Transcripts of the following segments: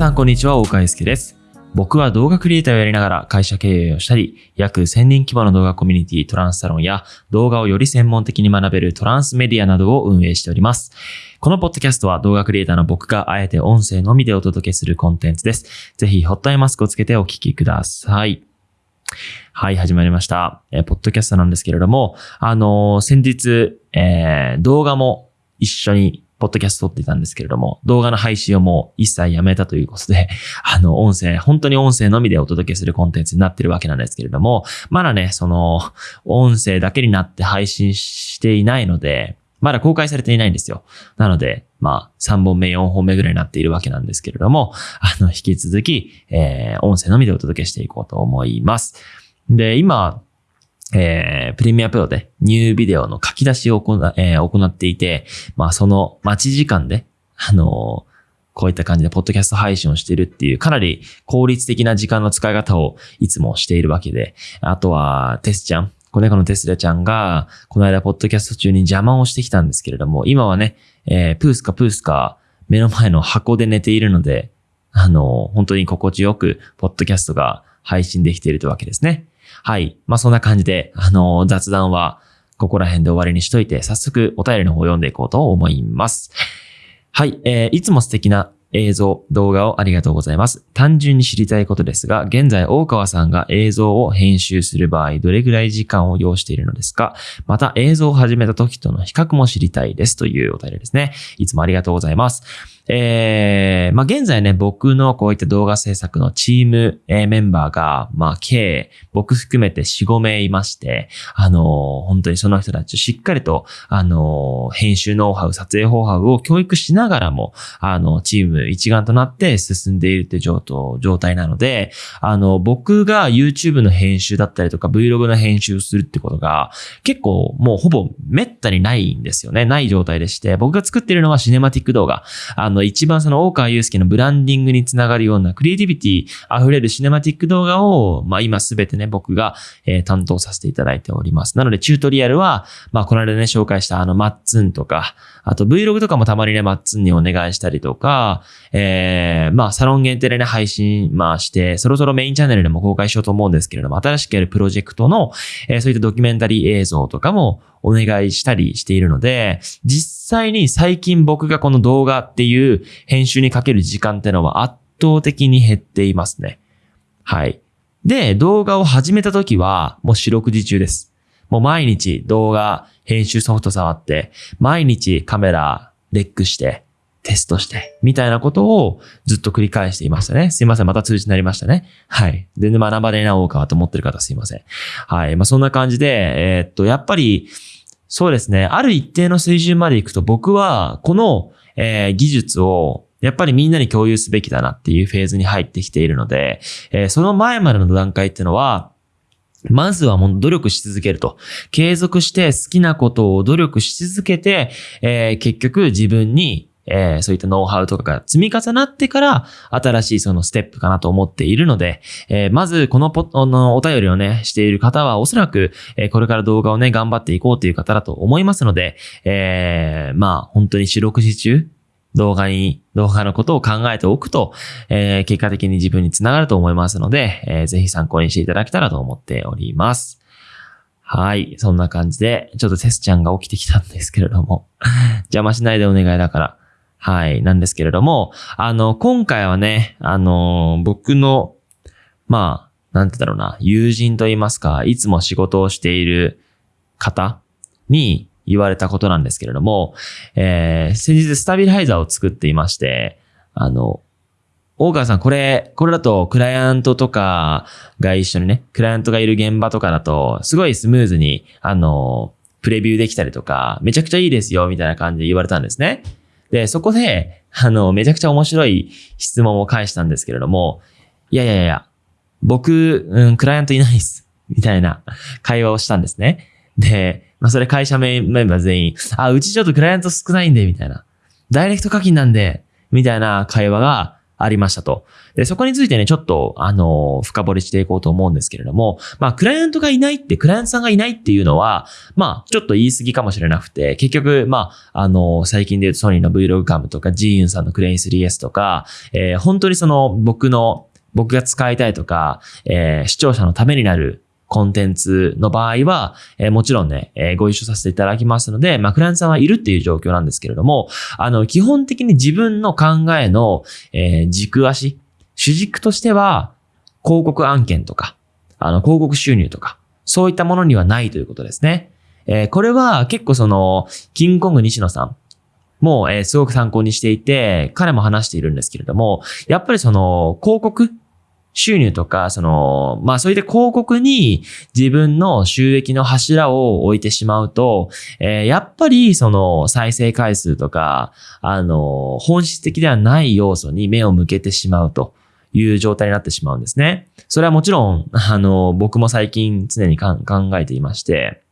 さんこんにちは、大川祐介です。僕は動画クリエイターをやりながら会社経営をしたり、約1000人規模の動画コミュニティトランスサロンや動画をより専門的に学べるトランスメディアなどを運営しております。このポッドキャストは動画クリエイターの僕があえて音声のみでお届けするコンテンツです。ぜひホットアイマスクをつけてお聞きください。はい、始まりました。えーポッドキャストなんですけれども、あのー先日、えー動画も一緒にポッドキャスト撮っていたんですけれども、動画の配信をもう一切やめたということで、あの、音声、本当に音声のみでお届けするコンテンツになってるわけなんですけれども、まだね、その、音声だけになって配信していないので、まだ公開されていないんですよ。なので、まあ、3本目、4本目ぐらいになっているわけなんですけれども、あの、引き続き、えー、音声のみでお届けしていこうと思います。で、今、えー、プレミアプロでニュービデオの書き出しを行,、えー行っていて、まあその待ち時間で、あのーこういった感じでポッドキャスト配信をしているっていう、かなり効率的な時間の使い方をいつもしているわけで、あとはテスちゃん、子猫のテスラちゃんが、この間ポッドキャスト中に邪魔をしてきたんですけれども、今はね、えープースかプースか目の前の箱で寝ているので、あのー本当に心地よく、ポッドキャストが配信できているというわけですね。はい。まあ、そんな感じで、あの、雑談は、ここら辺で終わりにしといて、早速お便りの方を読んでいこうと思います。はい。えーいつも素敵な映像、動画をありがとうございます。単純に知りたいことですが、現在大川さんが映像を編集する場合、どれぐらい時間を要しているのですか？また映像を始めた時との比較も知りたいですというお便りですね。いつもありがとうございます。えー、まあ、現在ね、僕のこういった動画制作のチーム、えーメンバーが、まあ、計、僕含めて4、5名いまして、あのー本当にその人たちをしっかりと、あのー編集ノウハウ、撮影ノウハウを教育しながらも、あの、チーム一丸となって進んでいるっていう状態状態なので、あの、僕が YouTube の編集だったりとか Vlog の編集をするってことが、結構もうほぼめったにないんですよね。ない状態でして、僕が作っているのはシネマティック動画。あの、一番その大川祐介のブランディングにつながるようなクリエイティビティ溢れるシネマティック動画を、まあ今すべてね、僕が、えー担当させていただいております。なので、チュートリアルは、まあこの間ね、紹介したあの、マッツンとか、あと Vlog とかもたまにね、マッツンにお願いしたりとか、えー、まあサロン限定でね、配信、まあして、そろそろメインチャンネルでも公開しようと思うんですけれども、新しくやるプロジェクトの、えーそういったドキュメンタリー映像とかもお願いしたりしているので、実際に最近僕がこの動画っていう編集にかける時間ってのは圧倒的に減っていますね。はい。で、動画を始めた時はもう四六時中です。もう毎日動画編集ソフト触って、毎日カメラレックして、テストして、みたいなことをずっと繰り返していましたね。すいません。また通知になりましたね。はい。全然学ばれなおうかと思ってる方すいません。はい。まあ、そんな感じで、えーっと、やっぱり、そうですね。ある一定の水準まで行くと、僕は、この、えー技術を、やっぱりみんなに共有すべきだなっていうフェーズに入ってきているので、えーその前までの段階っていうのは、まずはもう努力し続けると。継続して好きなことを努力し続けて、えー結局自分に、えーそういったノウハウとかが積み重なってから、新しいそのステップかなと思っているので、えーまずこのポあのお便りをね、している方はおそらく、えーこれから動画をね、頑張っていこうという方だと思いますので、えーまあ本当に四六時中、動画に、動画のことを考えておくと、えー結果的に自分につながると思いますので、えーぜひ参考にしていただけたらと思っております。はい。そんな感じで、ちょっとテスちゃんが起きてきたんですけれども、邪魔しないでお願いだから、はい。なんですけれども、あの、今回はね、あの、僕の、まあ、なんてだろうな、友人と言いますか、いつも仕事をしている方に言われたことなんですけれども、えー、先日スタビライザーを作っていまして、あの、大川さん、これ、これだと、クライアントとかが一緒にね、クライアントがいる現場とかだと、すごいスムーズに、あの、プレビューできたりとか、めちゃくちゃいいですよ、みたいな感じで言われたんですね。で、そこで、あの、めちゃくちゃ面白い質問を返したんですけれども、いやいやいや、僕、うん、クライアントいないっす。みたいな会話をしたんですね。で、まあ、それ会社メンバー全員、あ、うちちょっとクライアント少ないんで、みたいな。ダイレクト課金なんで、みたいな会話が、ありましたと。で、そこについてね、ちょっと、あの、深掘りしていこうと思うんですけれども、まあ、クライアントがいないって、クライアントさんがいないっていうのは、まあ、ちょっと言い過ぎかもしれなくて、結局、まあ、あの、最近で言うとソニーの Vlog カムとか、ジーユンさんのクレイン 3S とか、えー、本当にその、僕の、僕が使いたいとか、えー、視聴者のためになるコンテンツの場合は、えー、もちろんね、えー、ご一緒させていただきますので、まあ、クライアントさんはいるっていう状況なんですけれども、あの、基本的に自分の考えの、えー、軸足、主軸としては、広告案件とか、あの、広告収入とか、そういったものにはないということですね。えー、これは結構その、キングコング西野さんも、えー、すごく参考にしていて、彼も話しているんですけれども、やっぱりその、広告収入とか、その、まあそういった広告に自分の収益の柱を置いてしまうと、えー、やっぱりその再生回数とか、あの、本質的ではない要素に目を向けてしまうと。いう状態になってしまうんですね。それはもちろん、あの、僕も最近常に考えていまして、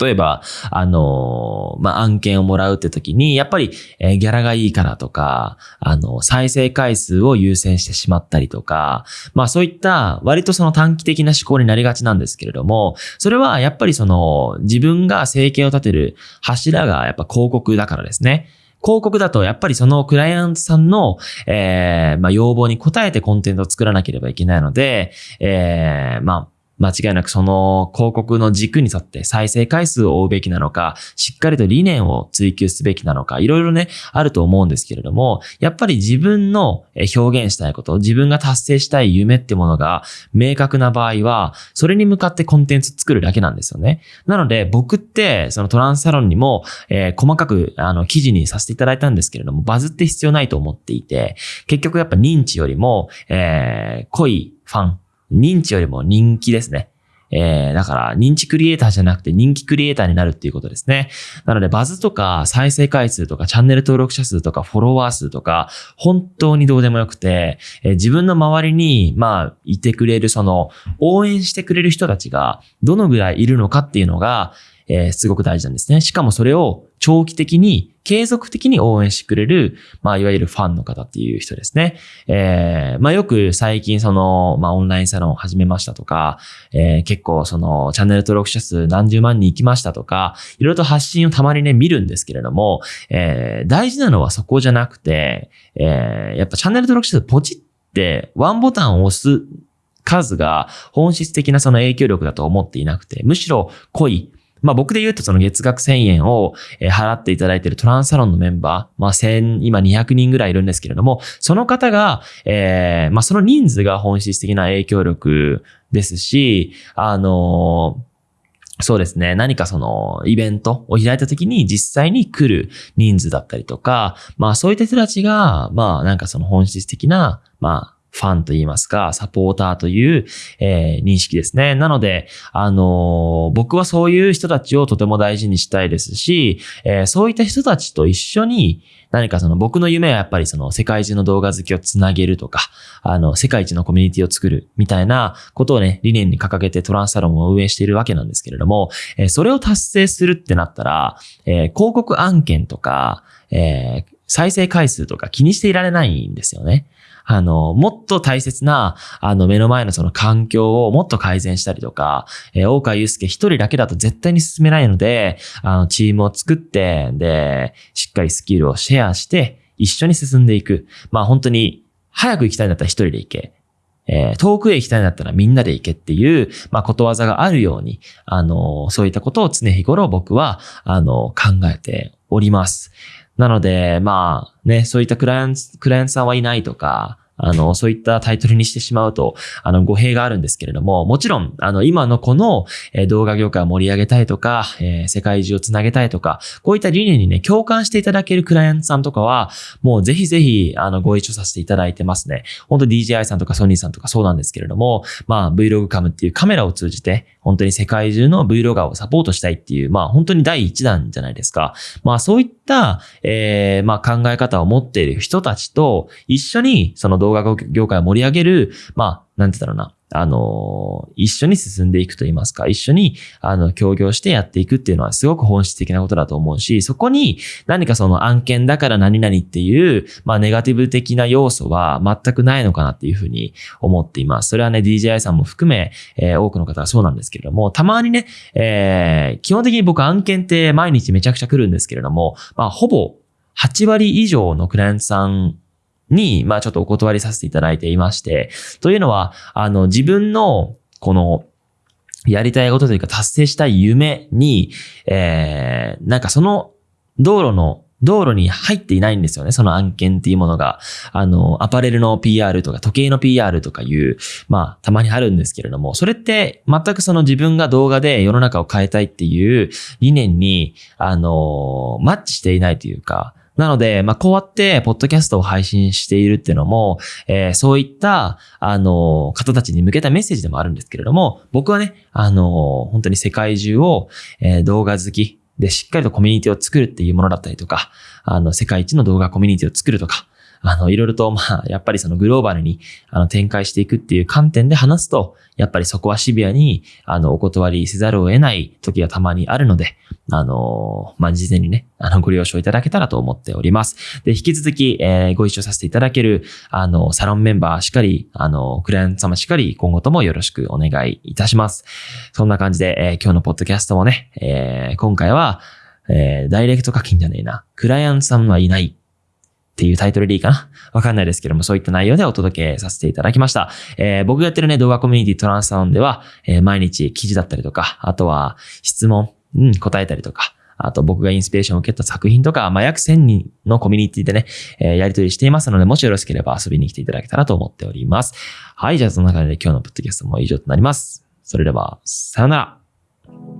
例えば、あのまあ、案件をもらうって時に、やっぱり、えー、ギャラがいいからとか、あの、再生回数を優先してしまったりとか、まあそういった割とその短期的な思考になりがちなんですけれども、それはやっぱりその自分が生計を立てる柱がやっぱ広告だからですね。広告だとやっぱりそのクライアントさんの、えー、まあ、要望に応えてコンテンツを作らなければいけないので、えー、まあ、間違いなくその広告の軸に沿って再生回数を追うべきなのか、しっかりと理念を追求すべきなのか、いろいろね、あると思うんですけれども、やっぱり自分の表現したいこと、自分が達成したい夢ってものが明確な場合は、それに向かってコンテンツ作るだけなんですよね。なので、僕って、そのトランスサロンにも、えー、細かく、あの、記事にさせていただいたんですけれども、バズって必要ないと思っていて、結局やっぱ認知よりも、えー、濃いファン、認知よりも人気ですね。えー、だから認知クリエイターじゃなくて人気クリエイターになるっていうことですね。なのでバズとか再生回数とかチャンネル登録者数とかフォロワー数とか本当にどうでもよくて、えー、自分の周りにまあいてくれるその応援してくれる人たちがどのぐらいいるのかっていうのが、えー、すごく大事なんですね。しかもそれを長期的に、継続的に応援してくれる、まあ、いわゆるファンの方っていう人ですね。えー、まあ、よく最近その、まあ、オンラインサロンを始めましたとか、えー、結構その、チャンネル登録者数何十万人行きましたとか、いろいろと発信をたまにね、見るんですけれども、えー、大事なのはそこじゃなくて、えー、やっぱチャンネル登録者数ポチって、ワンボタンを押す数が本質的なその影響力だと思っていなくて、むしろ濃い、まあ僕で言うとその月額1000円を払っていただいているトランスサロンのメンバー、まあ1000、今200人ぐらいいるんですけれども、その方が、えー、まあその人数が本質的な影響力ですし、あのそうですね。何かそのイベントを開いた時に実際に来る人数だったりとか、まあそういった人たちが、まあなんかその本質的な、まあファンと言いますか、サポーターという、えー、認識ですね。なので、あのー、僕はそういう人たちをとても大事にしたいですし、えー、そういった人たちと一緒に、何かその僕の夢はやっぱりその世界中の動画好きをつなげるとか、あの、世界一のコミュニティを作るみたいなことをね、理念に掲げてトランスサロンを運営しているわけなんですけれども、えー、それを達成するってなったら、えー、広告案件とか、えー、再生回数とか気にしていられないんですよね。あの、もっと大切な、あの、目の前のその環境をもっと改善したりとか、えー、大川祐介一人だけだと絶対に進めないので、あの、チームを作って、で、しっかりスキルをシェアして、一緒に進んでいく。まあ本当に、早く行きたいんだったら一人で行け。えー、遠くへ行きたいんだったらみんなで行けっていう、まあ、ことわざがあるように、あの、そういったことを常日頃僕は、あの、考えております。なので、まあね、そういったクライアント、クライアントさんはいないとか、あの、そういったタイトルにしてしまうと、あの、語弊があるんですけれども、もちろん、あの、今のこの、え動画業界を盛り上げたいとか、え、世界中をつなげたいとか、こういった理念にね、共感していただけるクライアントさんとかは、もうぜひぜひ、あの、ご一緒させていただいてますね。本当 DJI さんとかソニーさんとかそうなんですけれども、まあ、Vlog カムっていうカメラを通じて、本当に世界中の Vlogger をサポートしたいっていう、まあ、本当に第一弾じゃないですか。まあ、そういった、えー、まあ、考え方を持っている人たちと一緒に、その動画動画業界を盛り上げる、まあ、なんて言ったらな、あの、一緒に進んでいくと言いますか、一緒に、あの、協業してやっていくっていうのはすごく本質的なことだと思うし、そこに何かその案件だから何々っていう、まあ、ネガティブ的な要素は全くないのかなっていうふうに思っています。それはね、DJI さんも含め、えー、多くの方はそうなんですけれども、たまにね、えー、基本的に僕案件って毎日めちゃくちゃ来るんですけれども、まあ、ほぼ8割以上のクライアントさんに、まあちょっとお断りさせていただいていまして、というのは、あの、自分の、この、やりたいことというか達成したい夢に、えー、なんかその道路の道路に入っていないんですよね。その案件っていうものが。あの、アパレルの PR とか時計の PR とかいう、まあ、たまにあるんですけれども、それって全くその自分が動画で世の中を変えたいっていう理念に、あの、マッチしていないというか、なので、まあ、こうやって、ポッドキャストを配信しているっていうのも、えー、そういった、あの、方たちに向けたメッセージでもあるんですけれども、僕はね、あの、本当に世界中を、えー、動画好きでしっかりとコミュニティを作るっていうものだったりとか、あの、世界一の動画コミュニティを作るとか、あの、いろいろと、まあ、やっぱりそのグローバルに、あの、展開していくっていう観点で話すと、やっぱりそこはシビアに、あの、お断りせざるを得ない時がたまにあるので、あの、まあ、事前にね、あの、ご了承いただけたらと思っております。で、引き続き、えー、ご一緒させていただける、あの、サロンメンバーしっかり、あの、クライアント様しっかり、今後ともよろしくお願いいたします。そんな感じで、えー、今日のポッドキャストもね、えー、今回は、えー、ダイレクト課金じゃねえな。クライアントさんはいないっていうタイトルでいいかな？わかんないですけども、そういった内容でお届けさせていただきました。えー、僕がやってるね、動画コミュニティトランスサウンでは、えー、毎日記事だったりとか、あとは質問、うん、答えたりとか、あと僕がインスピレーションを受けた作品とか、まあ、約1000人のコミュニティでね、えー、やり取りしていますので、もしよろしければ遊びに来ていただけたらと思っております。はい、じゃあその中で今日のポッドキャストも以上となります。それでは、さよなら。